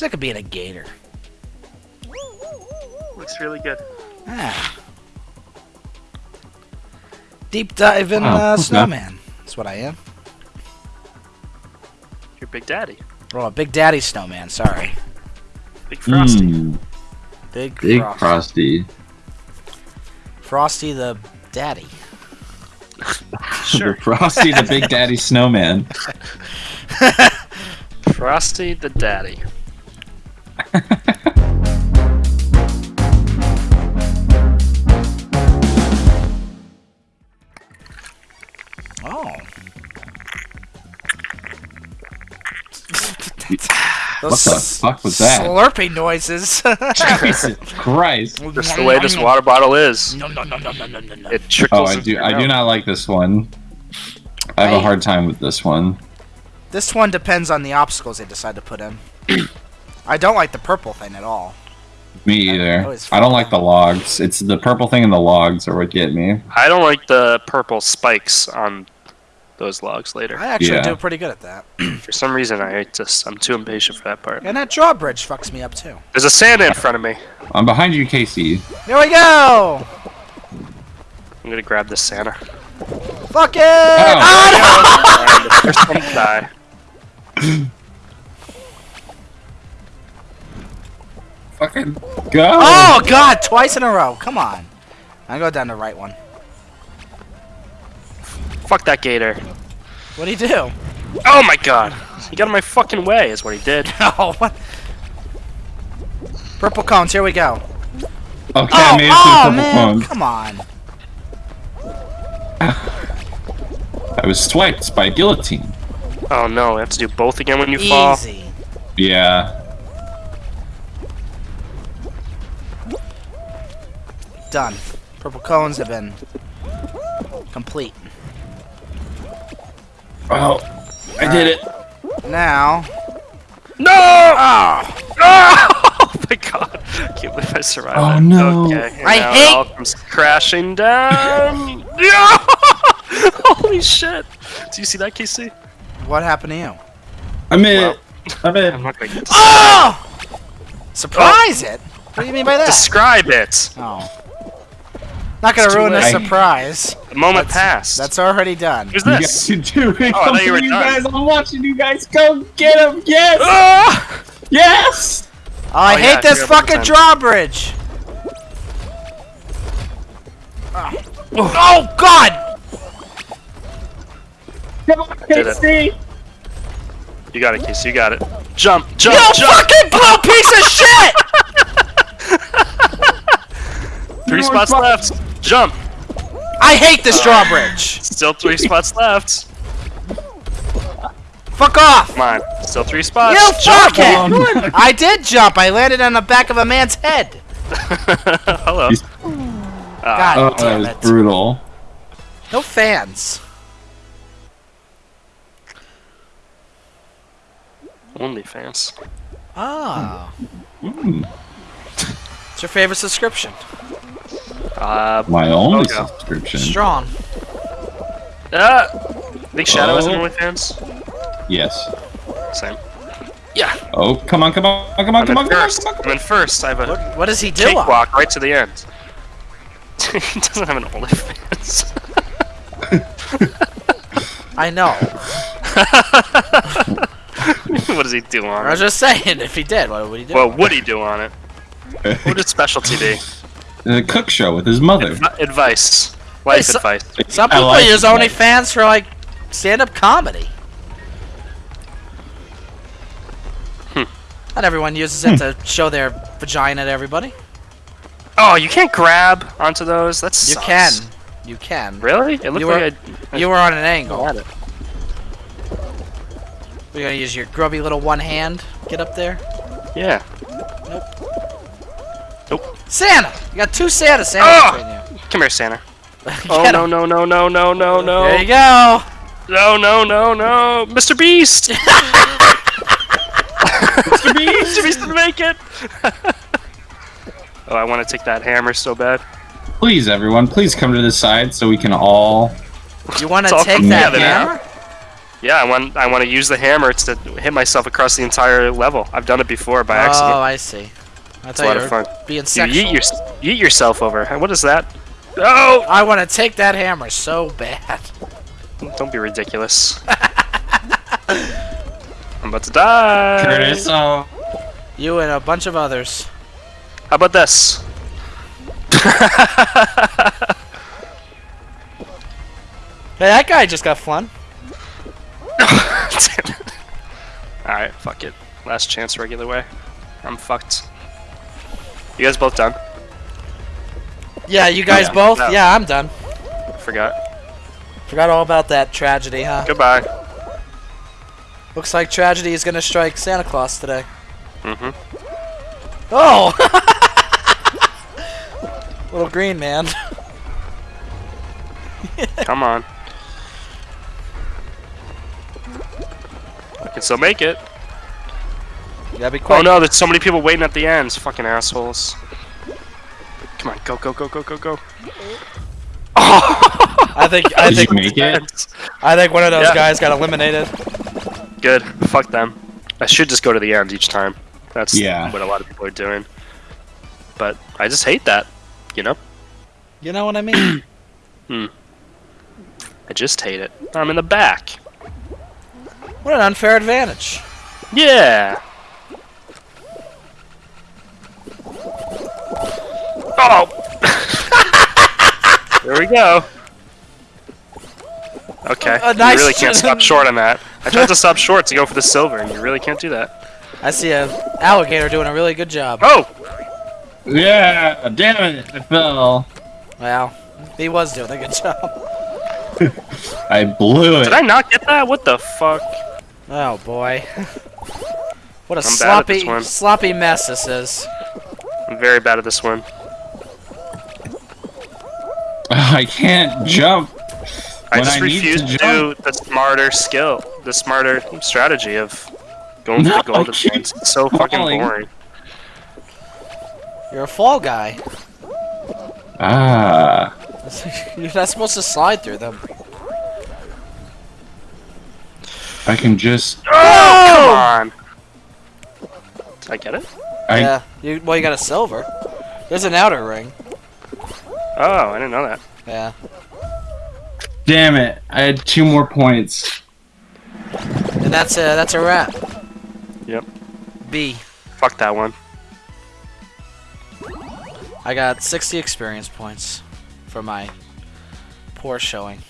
Sick of being a gator. Looks really good. Ah. Deep dive in Wow, uh, okay. snowman. That's what I am. You're big daddy. Oh, a big daddy snowman. Sorry. Big Frosty. Mm, Big, big Frosty. frosty. Frosty the daddy. Sure. Frosty, the big daddy snowman. Frosty the daddy. What the fuck was that? Slurpy noises. Jesus Christ. Just the way this water bottle is. No, no, no, no, no, no, no, no. It trickles. Oh, I do. I do not like this one. I have I- a hard time with this one. This one depends on the obstacles they decide to put in. I don't like the purple thing at all. Me either. always I don't like the logs. It's the purple thing and the logs are what get me. I don't like the purple spikes on those logs later. I actually Yeah. do pretty good at that. For some reason, I just I'm too impatient for that part. And that drawbridge fucks me up too. There's a Santa in front of me. I'm behind you, Casey. Here we go! I'm gonna grab this Santa. Fuck it! Oh. Ah, and the first one to die. Fucking go! Oh god, twice in a row. Come on. I go down the right one. Fuck that gator. What'd he do? Oh my god. He got in my fucking way, is what he did. Oh, what? Purple cones, here we go. Okay, Oh, I made it oh to the man, purple phone. come on. I was swiped by guillotine. Oh no, we have to do both again when you fall. Easy. Yeah. Done. Purple cones have been complete. Oh, I did it. Now, No! oh, Oh my god. I can't believe I survived Oh, that. no. Okay, I now hate- it all comes crashing down. Yeah! Holy shit. Do you see that, Casey? what happened to you? I'm in Well. I'm in I'm not gonna get to Oh! Surprise it? What do you mean by that? describe it. Oh. Not gonna It's too ruin the surprise. The moment That's- passed. That's already done. Who's You guys can do it. Oh, I thought you were you done. guys. I'm watching you guys. Go get him. Yes. Ah! Yes. Oh, I Oh, hate I this fucking the drawbridge! Oh. oh god! Come on, Did it. You got it, Casey. You got it. Jump, jump, You jump! fucking blue piece of shit! Three spots spots. left. Jump. I hate this drawbridge! Still three spots left. Fuck off! Come on. Still three spots. You Jump. fucking! I did jump. I landed on the back of a man's head. Hello. He's- Ah, God Oh, damn it. brutal. No fans. OnlyFans. Oh. Mm, What's your favorite subscription? Uh, my only Okay. subscription. Strong. ah, Big Shadow is in Oh. OnlyFans. Yes. Same. Yeah. Oh, come on, come on, come on, I'm come in on, come on, first. come on. I'm in first. I have a What, what does he do? cakewalk right to the end. he doesn't have an OnlyFans. I know. what does he do on it? I was just saying, if he did, what would he do? What would he do on it? What would his specialty be? The cook show with his mother. Advi- advice. Life so- advice. Some I people like use. OnlyFans for like stand-up comedy. Hmm. Not everyone uses it to show their vagina to everybody. Oh, you can't grab onto those? That's You can. You can. Really? It looked You like I, You were on an angle. had it. We're gonna use your grubby little one hand. Get up there. Yeah. Santa! You got two Santa Santa Ah! between you. Come here, Santa. Oh no no no no no no no There you go. no no no no Mr. Beast. Mr. Beast. Mr. Beast didn't make it. oh, I want to take that hammer so bad. Please, everyone, please come to this side so we can all. You want to all take that together now. hammer? Yeah, I want I want to use the hammer to hit myself across the entire level. I've done it before by Oh, accident. Oh, I see. I It's a thought lot you of were fun. being You eat, yeet, your, yeet yourself over. What is that? Oh! I want to take that hammer so bad. Don't be ridiculous. I'm about to die. Curtis, oh. You and a bunch of others. How about this? Hey, that guy just got fun. Alright, fuck it. Last chance regular way. I'm fucked. You guys both done? Yeah, you guys Yeah. both? No. Yeah, I'm done. Forgot. Forgot all about that tragedy, huh? Goodbye. Looks like tragedy is gonna strike Santa Claus today. Mm-hmm. Oh! Little green man. Come on. I can still make it. You gotta be quick. Oh no, there's so many people waiting at the ends. Fucking assholes. Come on, go, go, go, go, go, go. I think I Did think you make it? I think one of those Yeah. guys got eliminated. Good. Fuck them. I should just go to the end each time. That's Yeah. what a lot of people are doing. But I just hate that. You know? You know what I mean? hmm. I just hate it. I'm in the back. what an unfair advantage. Yeah. Oh. there we go. Okay. A nice you really can't stop short on that. I tried to stop short to go for the silver, and you really can't do that. I see a alligator doing a really good job. Oh. Yeah, damn it, I fell. Well, he was doing a good job. I blew it. Did I not get that? What the fuck? Oh boy. What a I'm bad at this sloppy sloppy mess this is. I'm very bad at this one. I can't jump. I just I refuse to to, do the smarter skill, the smarter strategy of going for the golden I points. It's so fucking falling. boring. You're a fall guy. Ah. You're not supposed to slide through them. I can just. Oh, come on! Did I get it? I, yeah. You well you got a silver. There's an outer ring. Oh, I didn't know that. Yeah. Damn it! I had two more points. And that's a that's a wrap. Yep. B. Fuck that one. I got 60 experience points for my poor showing.